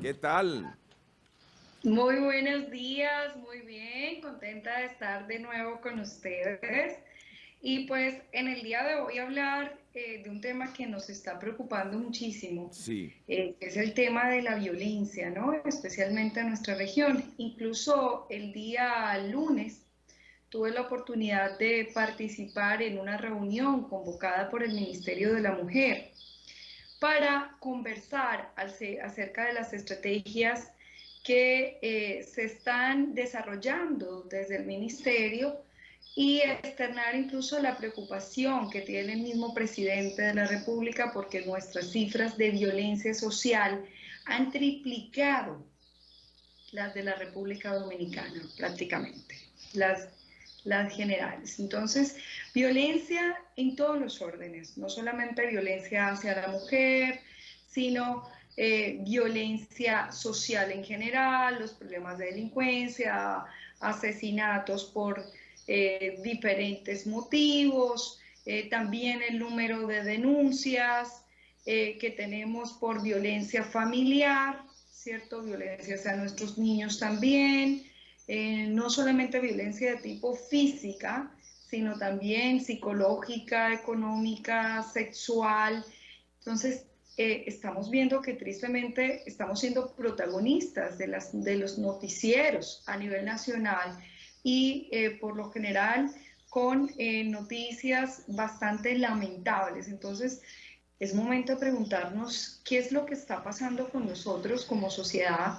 ¿Qué tal? Muy buenos días, muy bien, contenta de estar de nuevo con ustedes. Y pues en el día de hoy hablar eh, de un tema que nos está preocupando muchísimo, sí. Eh, es el tema de la violencia, ¿no? Especialmente en nuestra región. Incluso el día lunes tuve la oportunidad de participar en una reunión convocada por el Ministerio de la Mujer para conversar acerca de las estrategias que eh, se están desarrollando desde el Ministerio y externar incluso la preocupación que tiene el mismo presidente de la República porque nuestras cifras de violencia social han triplicado las de la República Dominicana prácticamente, las, las generales. Entonces, violencia en todos los órdenes, no solamente violencia hacia la mujer, sino eh, violencia social en general, los problemas de delincuencia, asesinatos por eh, diferentes motivos, eh, también el número de denuncias que tenemos por violencia familiar, ¿cierto? Violencia hacia nuestros niños también, no solamente violencia de tipo física, sino también psicológica, económica, sexual. Entonces, eh, estamos viendo que tristemente estamos siendo protagonistas de, las, de los noticieros a nivel nacional y eh, por lo general con eh, noticias bastante lamentables. Entonces, es momento de preguntarnos qué es lo que está pasando con nosotros como sociedad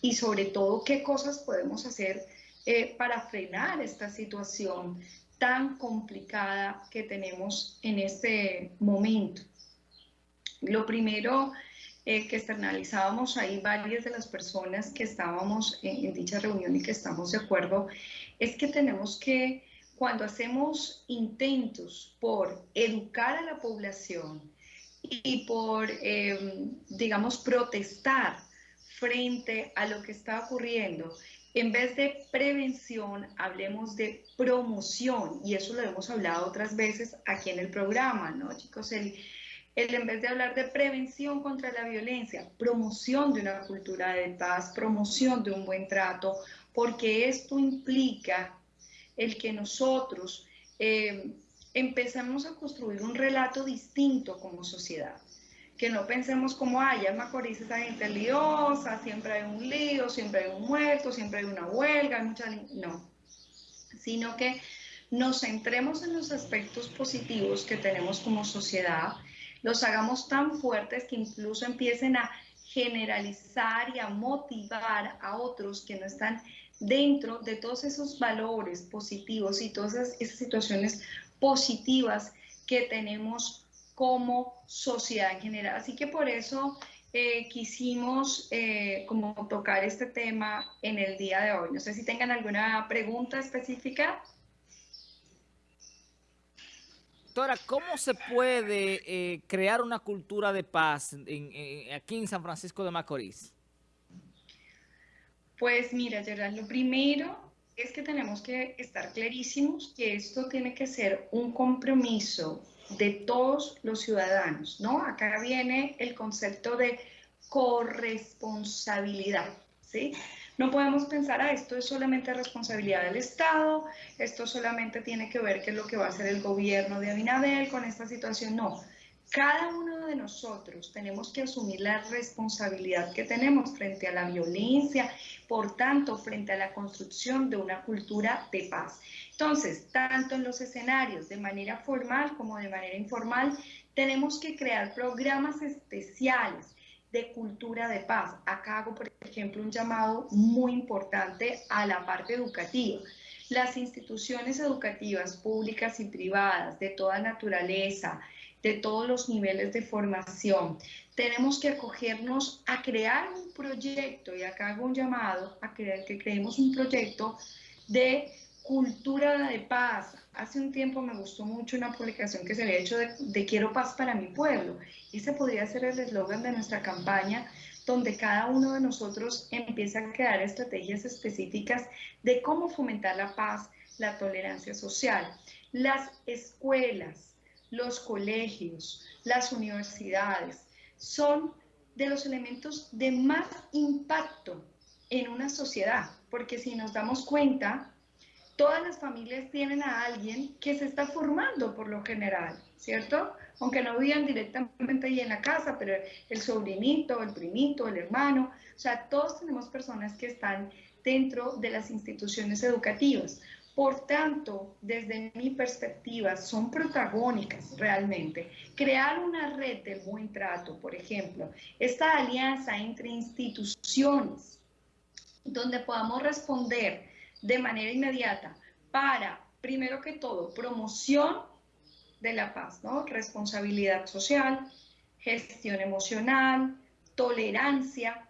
y sobre todo qué cosas podemos hacer para frenar esta situación tan complicada que tenemos en este momento. Lo primero eh, que externalizábamos ahí varias de las personas que estábamos en, dicha reunión y que estamos de acuerdo, es que tenemos que, cuando hacemos intentos por educar a la población y por, em, digamos, protestar frente a lo que está ocurriendo, en vez de prevención, hablemos de promoción, y eso lo hemos hablado otras veces aquí en el programa, ¿no, chicos? El, el en vez de hablar de prevención contra la violencia, promoción de una cultura de paz, promoción de un buen trato, porque esto implica el que nosotros eh, empezamos a construir un relato distinto como sociedad. Que no pensemos como, ay, ya Macorís esa gente liosa, siempre hay un lío, siempre hay un muerto, siempre hay una huelga, hay mucha... No, sino que nos centremos en los aspectos positivos que tenemos como sociedad, los hagamos tan fuertes que incluso empiecen a generalizar y a motivar a otros que no están dentro de todos esos valores positivos y todas esas, situaciones positivas que tenemos como sociedad en general. Así que por eso eh, quisimos eh, como tocar este tema en el día de hoy. No sé si tengan alguna pregunta específica. Doctora, ¿cómo se puede eh, crear una cultura de paz aquí en San Francisco de Macorís? Pues mira, Gerard, lo primero es que tenemos que estar clarísimos que esto tiene que ser un compromiso de todos los ciudadanos, ¿no? Acá viene el concepto de corresponsabilidad, ¿sí? No podemos pensar, ah, esto es solamente responsabilidad del Estado, esto solamente tiene que ver qué es lo que va a hacer el gobierno de Abinadel con esta situación. No, cada uno de nosotros tenemos que asumir la responsabilidad que tenemos frente a la violencia, por tanto, frente a la construcción de una cultura de paz. Entonces, tanto en los escenarios de manera formal como de manera informal, tenemos que crear programas especiales de cultura de paz. Acá hago, por ejemplo, un llamado muy importante a la parte educativa. Las instituciones educativas públicas y privadas de toda naturaleza, de todos los niveles de formación, tenemos que acogernos a crear un proyecto, y acá hago un llamado a que, que creemos un proyecto de cultura de paz. Hace un tiempo me gustó mucho una publicación que se había hecho de, Quiero paz para mi pueblo. Ese podría ser el eslogan de nuestra campaña, donde cada uno de nosotros empieza a crear estrategias específicas de cómo fomentar la paz, la tolerancia social. Las escuelas, los colegios, las universidades son de los elementos de más impacto en una sociedad, porque si nos damos cuenta, todas las familias tienen a alguien que se está formando por lo general, ¿cierto? Aunque no vivan directamente ahí en la casa, pero el sobrinito, el primito, el hermano, o sea, todos tenemos personas que están dentro de las instituciones educativas. Por tanto, desde mi perspectiva, son protagónicas realmente. Crear una red del buen trato, por ejemplo, esta alianza entre instituciones, donde podamos responder de manera inmediata para, primero que todo, promoción de la paz, ¿no? Responsabilidad social, gestión emocional, tolerancia,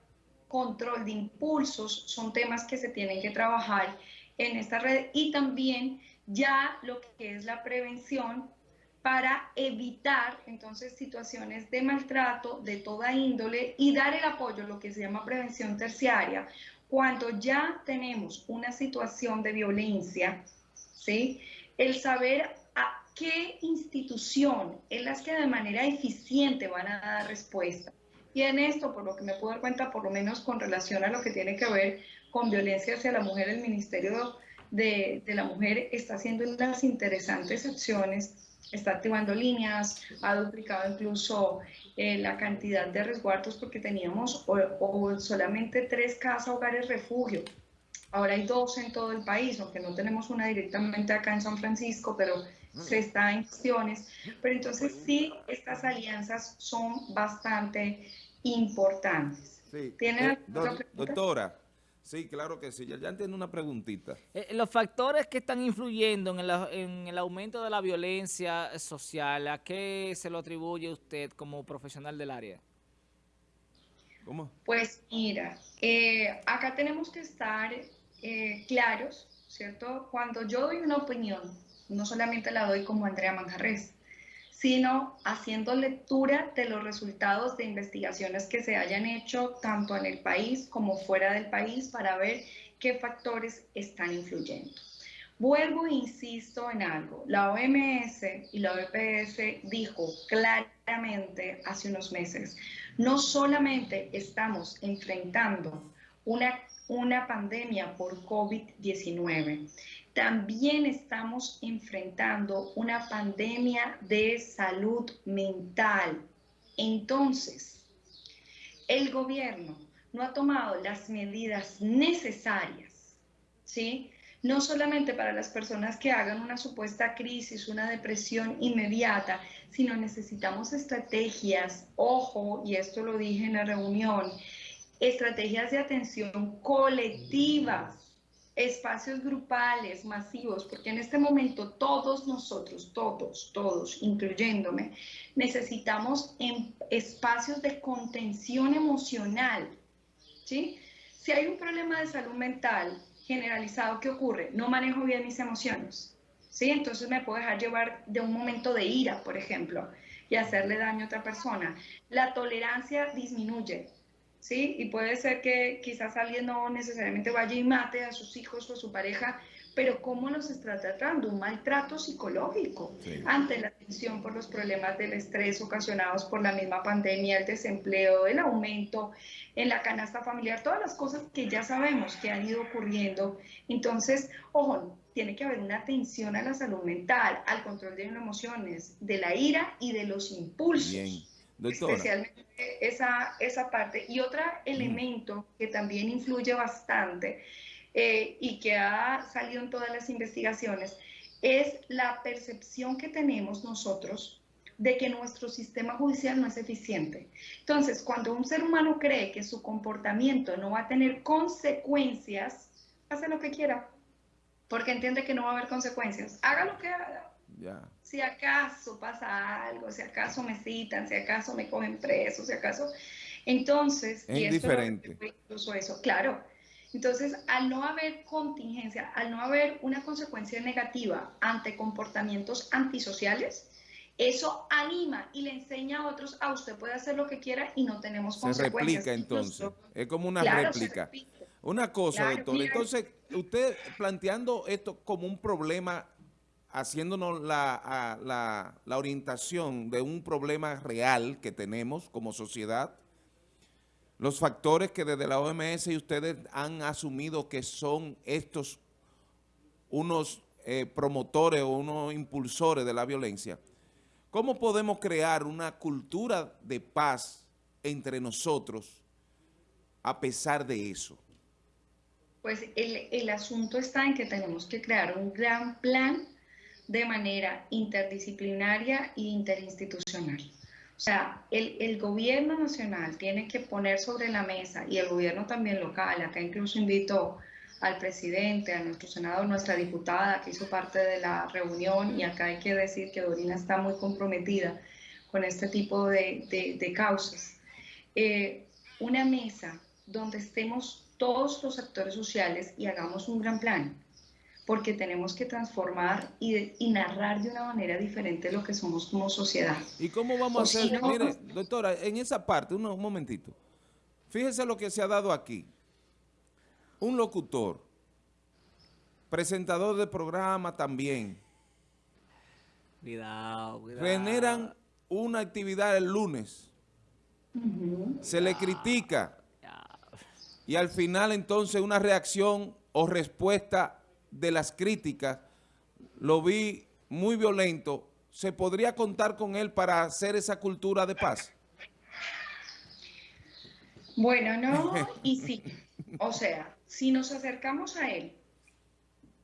control de impulsos, son temas que se tienen que trabajar en esta red y también ya lo que es la prevención para evitar entonces situaciones de maltrato de toda índole y dar el apoyo, lo que se llama prevención terciaria, cuando ya tenemos una situación de violencia, ¿sí? El saber a qué institución es las que de manera eficiente van a dar respuesta. Y en esto, por lo que me puedo dar cuenta, por lo menos con relación a lo que tiene que ver con violencia hacia la mujer, el Ministerio de, la Mujer está haciendo unas interesantes acciones, está activando líneas, ha duplicado incluso eh, la cantidad de resguardos porque teníamos o, solamente tres casas, hogares, refugio. Ahora hay dos en todo el país, aunque no tenemos una directamente acá en San Francisco, pero se está en acciones. Pero entonces sí, estas alianzas son bastante importantes. Sí. ¿Tiene eh, doctora, Sí, claro que sí. Ya, ya entiendo una preguntita. Eh, los factores que están influyendo en el, en el, aumento de la violencia social, ¿a qué se lo atribuye usted como profesional del área? ¿Cómo? Pues mira, eh, acá tenemos que estar eh, claros, ¿cierto? Cuando yo doy una opinión, no solamente la doy como Andrea Manjarres, sino haciendo lectura de los resultados de investigaciones que se hayan hecho tanto en el país como fuera del país para ver qué factores están influyendo. Vuelvo e insisto en algo. La OMS y la OPS dijo claramente hace unos meses, no solamente estamos enfrentando una, una pandemia por COVID-19, también estamos enfrentando una pandemia de salud mental. Entonces, el gobierno no ha tomado las medidas necesarias, ¿sí? No solamente para las personas que hagan una supuesta crisis, una depresión inmediata, sino necesitamos estrategias, ojo, y esto lo dije en la reunión, estrategias de atención colectivas espacios grupales masivos, porque en este momento todos nosotros, todos, todos, incluyéndome, necesitamos en espacios de contención emocional. ¿sí? Si hay un problema de salud mental generalizado, ¿qué ocurre? No manejo bien mis emociones. ¿sí? Entonces me puedo dejar llevar de un momento de ira, por ejemplo, y hacerle daño a otra persona. La tolerancia disminuye. ¿Sí? Y puede ser que quizás alguien no necesariamente vaya y mate a sus hijos o a su pareja, pero ¿cómo los está tratando? Un maltrato psicológico ante la atención por los problemas del estrés ocasionados por la misma pandemia, el desempleo, el aumento en la canasta familiar, todas las cosas que ya sabemos que han ido ocurriendo. Entonces, ojo, tiene que haber una atención a la salud mental, al control de las emociones, de la ira y de los impulsos. Especialmente esa, esa parte. Y otro elemento que también influye bastante eh, y que ha salido en todas las investigaciones es la percepción que tenemos nosotros de que nuestro sistema judicial no es eficiente. Entonces, cuando un ser humano cree que su comportamiento no va a tener consecuencias, hace lo que quiera, porque entiende que no va a haber consecuencias. Haga lo que haga, si acaso pasa algo, si acaso me citan, si acaso me cogen preso, si acaso... Entonces, es indiferente. incluso eso, claro. Entonces, al no haber contingencia, al no haber una consecuencia negativa ante comportamientos antisociales, eso anima y le enseña a otros, a usted puede hacer lo que quiera y no tenemos consecuencias. Se replica entonces, es como una réplica. Una cosa, doctor, entonces usted planteando esto como un problema haciéndonos la, la, orientación de un problema real que tenemos como sociedad los factores que desde la OMS y ustedes han asumido que son estos unos eh, promotores o unos impulsores de la violencia, ¿cómo podemos crear una cultura de paz entre nosotros a pesar de eso? Pues el, el asunto está en que tenemos que crear un gran plan de manera interdisciplinaria e interinstitucional. O sea, el, el, gobierno nacional tiene que poner sobre la mesa y el gobierno también local, acá incluso invito al presidente, a nuestro senador, nuestra diputada que hizo parte de la reunión y acá hay que decir que Dorina está muy comprometida con este tipo de, de, causas. Eh, una mesa donde estemos todos los actores sociales y hagamos un gran plan porque tenemos que transformar y, y, narrar de una manera diferente lo que somos como sociedad. ¿Y cómo vamos a hacer? Mire, doctora, en esa parte, un, un momentito, fíjese lo que se ha dado aquí. Un locutor, presentador de programa también. Cuidado, cuidado. Generan una actividad el lunes. Uh -huh. Se le critica. Y al final entonces una reacción o respuesta de las críticas, lo vi muy violento, ¿se podría contar con él para hacer esa cultura de paz? Bueno, no y sí. O sea, si nos acercamos a él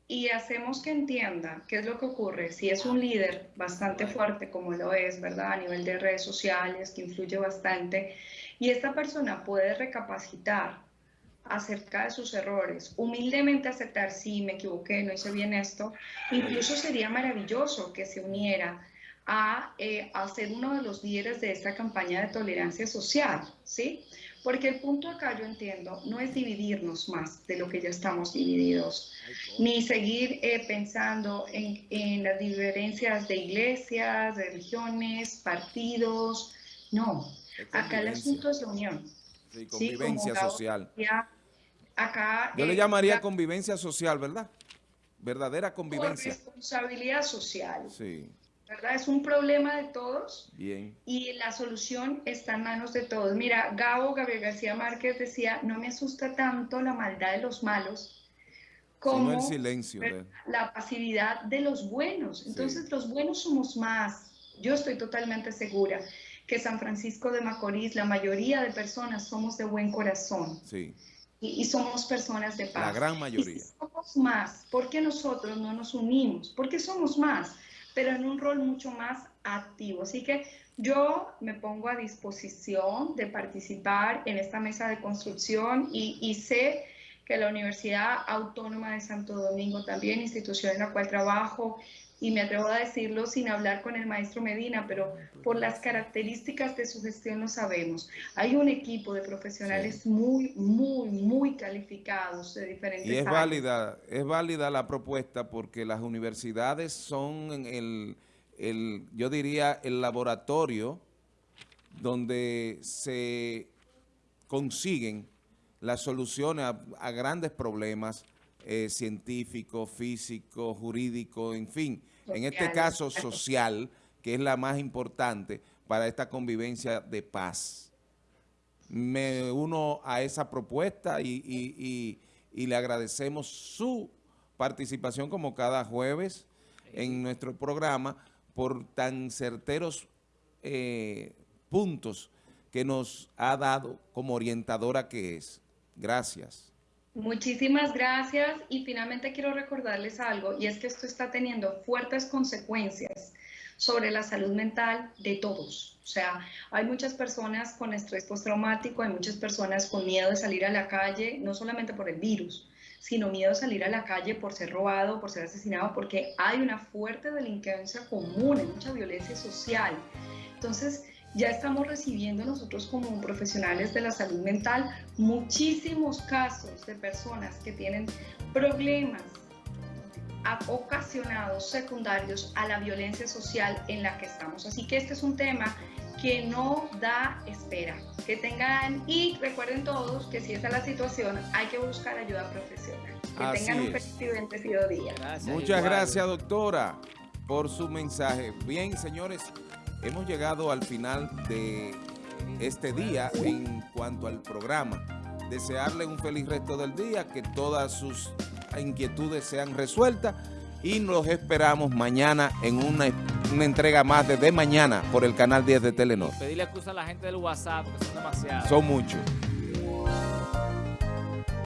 y hacemos que entienda qué es lo que ocurre, si es un líder bastante fuerte como lo es, ¿verdad? A nivel de redes sociales, que influye bastante, y esta persona puede recapacitar acerca de sus errores, humildemente aceptar, sí, me equivoqué, no hice bien esto, incluso sería maravilloso que se uniera a, eh, a ser uno de los líderes de esta campaña de tolerancia social, ¿sí? Porque el punto acá, yo entiendo, no es dividirnos más de lo que ya estamos divididos, ni seguir eh, pensando en, en las diferencias de iglesias, de religiones, partidos, no, acá el asunto es la unión. Sí, convivencia sí, social. Acá, Yo eh, le llamaría la, convivencia social, ¿verdad? Verdadera convivencia. responsabilidad social. Sí. ¿Verdad? Es un problema de todos. Bien. Y la solución está en manos de todos. Mira, Gabo, Gabriel García Márquez decía, no me asusta tanto la maldad de los malos como el silencio de... la pasividad de los buenos. Entonces, sí. los buenos somos más. Yo estoy totalmente segura que San Francisco de Macorís, la mayoría de personas somos de buen corazón. Sí. Y, y, somos personas de paz. La gran mayoría. Y si somos más, ¿por qué nosotros no nos unimos? Porque somos más, pero en un rol mucho más activo. Así que yo me pongo a disposición de participar en esta mesa de construcción y, y sé que la Universidad Autónoma de Santo Domingo, también institución en la cual trabajo, y me atrevo a decirlo sin hablar con el maestro Medina, pero por las características de su gestión lo sabemos. Hay un equipo de profesionales sí. muy, muy, muy calificados de diferentes Y es áreas. válida, es válida la propuesta porque las universidades son el, el, yo diría, el laboratorio donde se consiguen las soluciones a, a grandes problemas eh, científicos, físicos, jurídicos, en fin, en este caso social, que es la más importante para esta convivencia de paz. Me uno a esa propuesta y, y, y, y le agradecemos su participación como cada jueves en nuestro programa por tan certeros eh, puntos que nos ha dado como orientadora que es. Gracias. Muchísimas gracias y finalmente quiero recordarles algo y es que esto está teniendo fuertes consecuencias sobre la salud mental de todos. O sea, hay muchas personas con estrés postraumático, hay muchas personas con miedo de salir a la calle, no solamente por el virus, sino miedo de salir a la calle por ser robado, por ser asesinado, porque hay una fuerte delincuencia común, hay mucha violencia social. Entonces, ya estamos recibiendo nosotros como profesionales de la salud mental muchísimos casos de personas que tienen problemas ocasionados secundarios a la violencia social en la que estamos. Así que este es un tema que no da espera. Que tengan, y recuerden todos que si esa es la situación, hay que buscar ayuda profesional. Que Así tengan un bendecido día. Gracias, Muchas igual. gracias, doctora, por su mensaje. Bien, señores, hemos llegado al final de este día en cuanto al programa. Desearle un feliz resto del día, que todas sus inquietudes sean resueltas y nos esperamos mañana en una, una entrega más de De Mañana por el canal 10 de Telenor. Pedirle excusa a la gente del WhatsApp, porque son demasiados. Son muchos.